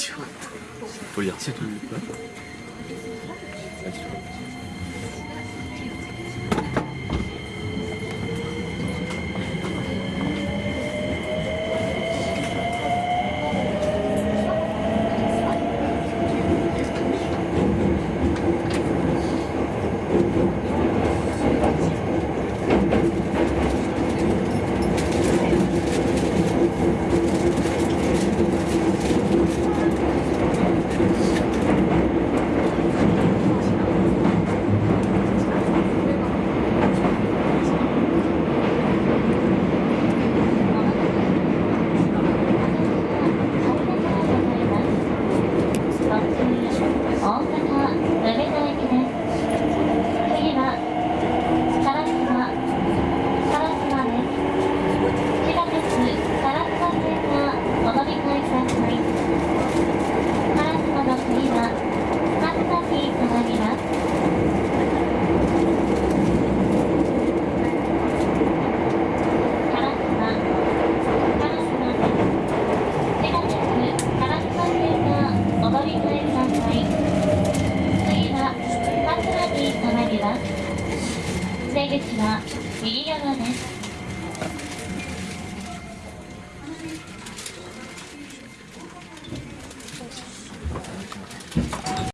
question. Faut lire. C'est tout. 出口は右側です。